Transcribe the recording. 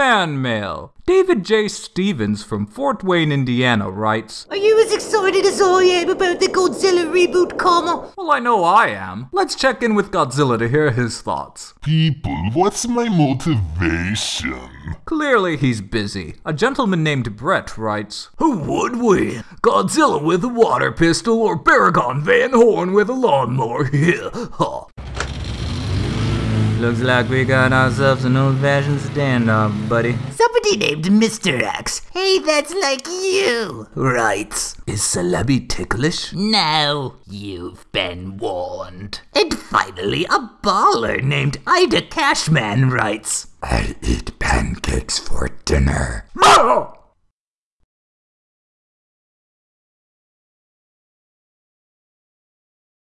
Fan mail. David J. Stevens from Fort Wayne, Indiana writes, Are you as excited as I am about the Godzilla reboot, comma? Well, I know I am. Let's check in with Godzilla to hear his thoughts. People, what's my motivation? Clearly he's busy. A gentleman named Brett writes, Who would win? Godzilla with a water pistol or Baragon Van Horn with a lawnmower? Yeah, huh. Looks like we got ourselves an old-fashioned standoff, buddy. Somebody named Mr. X. Hey, that's like you. Writes, Is Celebi ticklish? No, you've been warned. And finally, a baller named Ida Cashman writes, I eat pancakes for dinner.